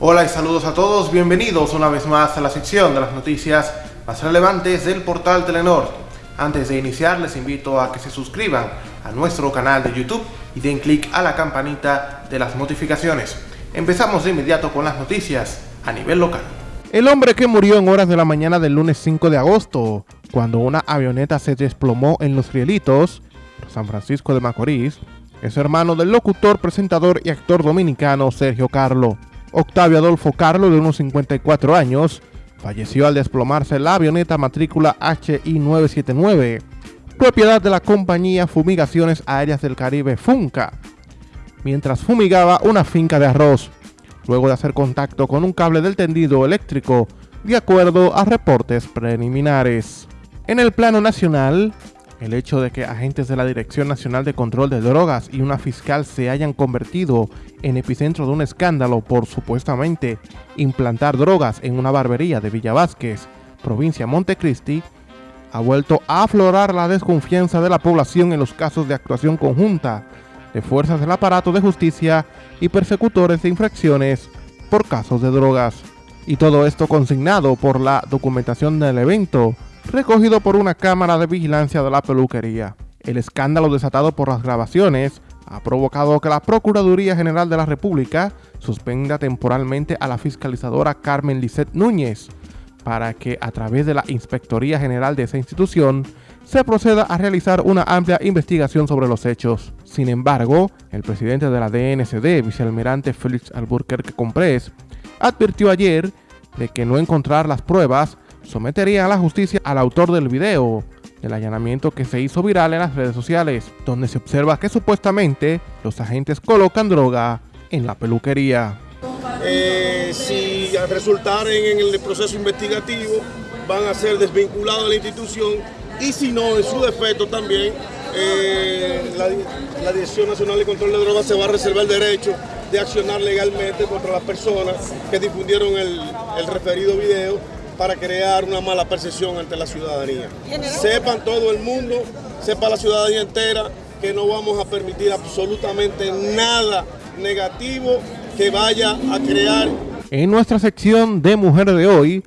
Hola y saludos a todos, bienvenidos una vez más a la sección de las noticias más relevantes del portal Telenor. Antes de iniciar les invito a que se suscriban a nuestro canal de YouTube y den clic a la campanita de las notificaciones. Empezamos de inmediato con las noticias a nivel local. El hombre que murió en horas de la mañana del lunes 5 de agosto, cuando una avioneta se desplomó en Los Rielitos, San Francisco de Macorís, es hermano del locutor, presentador y actor dominicano Sergio Carlo. Octavio Adolfo Carlo, de unos 54 años, falleció al desplomarse la avioneta matrícula HI-979, propiedad de la compañía Fumigaciones Aéreas del Caribe Funca, mientras fumigaba una finca de arroz, luego de hacer contacto con un cable del tendido eléctrico, de acuerdo a reportes preliminares. En el plano nacional, el hecho de que agentes de la Dirección Nacional de Control de Drogas y una fiscal se hayan convertido en epicentro de un escándalo por supuestamente implantar drogas en una barbería de Villa Vázquez, provincia Montecristi, ha vuelto a aflorar la desconfianza de la población en los casos de actuación conjunta de fuerzas del aparato de justicia y persecutores de infracciones por casos de drogas. Y todo esto consignado por la documentación del evento recogido por una cámara de vigilancia de la peluquería. El escándalo desatado por las grabaciones ha provocado que la Procuraduría General de la República suspenda temporalmente a la fiscalizadora Carmen Lisset Núñez para que a través de la Inspectoría General de esa institución se proceda a realizar una amplia investigación sobre los hechos. Sin embargo, el presidente de la DNCD, vicealmirante Félix Alburquerque Comprés, advirtió ayer de que no encontrar las pruebas sometería a la justicia al autor del video del allanamiento que se hizo viral en las redes sociales, donde se observa que supuestamente los agentes colocan droga en la peluquería. Eh, si al resultar en, el proceso investigativo van a ser desvinculados de la institución y si no, en su defecto también, eh, la, Dirección Nacional de Control de Drogas se va a reservar el derecho de accionar legalmente contra las personas que difundieron el referido video para crear una mala percepción ante la ciudadanía. Sepan todo el mundo, sepa la ciudadanía entera que no vamos a permitir absolutamente nada negativo que vaya a crear. En nuestra sección de Mujer de hoy,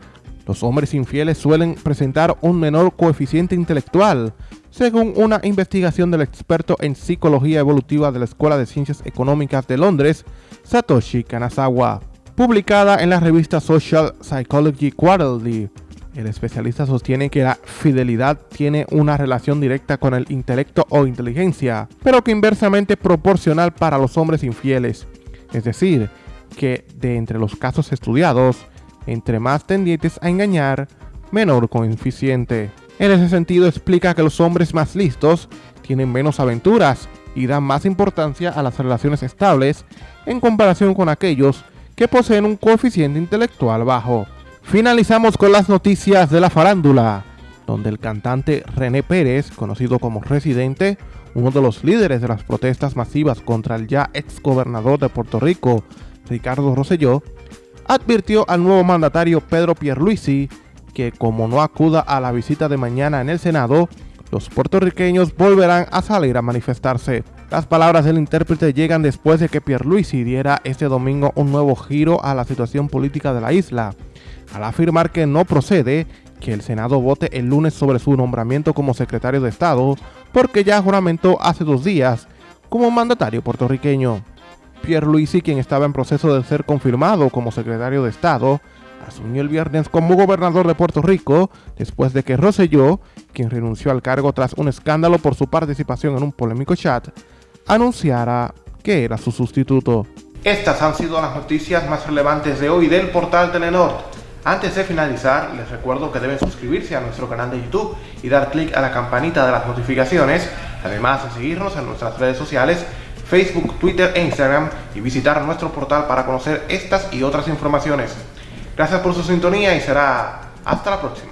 los hombres infieles suelen presentar un menor coeficiente intelectual, según una investigación del experto en psicología evolutiva de la Escuela de Ciencias Económicas de Londres, Satoshi Kanazawa publicada en la revista Social Psychology Quarterly. El especialista sostiene que la fidelidad tiene una relación directa con el intelecto o inteligencia, pero que inversamente proporcional para los hombres infieles. Es decir, que de entre los casos estudiados, entre más tendientes a engañar, menor coeficiente. En ese sentido explica que los hombres más listos tienen menos aventuras y dan más importancia a las relaciones estables en comparación con aquellos que poseen un coeficiente intelectual bajo. Finalizamos con las noticias de la farándula, donde el cantante René Pérez, conocido como Residente, uno de los líderes de las protestas masivas contra el ya ex gobernador de Puerto Rico, Ricardo Rosselló, advirtió al nuevo mandatario Pedro Pierluisi que como no acuda a la visita de mañana en el Senado, los puertorriqueños volverán a salir a manifestarse. Las palabras del intérprete llegan después de que Pierluisi diera este domingo un nuevo giro a la situación política de la isla, al afirmar que no procede que el Senado vote el lunes sobre su nombramiento como secretario de Estado, porque ya juramentó hace dos días como mandatario puertorriqueño. Pierluisi, quien estaba en proceso de ser confirmado como secretario de Estado, asumió el viernes como gobernador de Puerto Rico después de que Rosselló, quien renunció al cargo tras un escándalo por su participación en un polémico chat, anunciara que era su sustituto. Estas han sido las noticias más relevantes de hoy del portal Telenor. Antes de finalizar, les recuerdo que deben suscribirse a nuestro canal de YouTube y dar clic a la campanita de las notificaciones, además de seguirnos en nuestras redes sociales, Facebook, Twitter e Instagram y visitar nuestro portal para conocer estas y otras informaciones. Gracias por su sintonía y será hasta la próxima.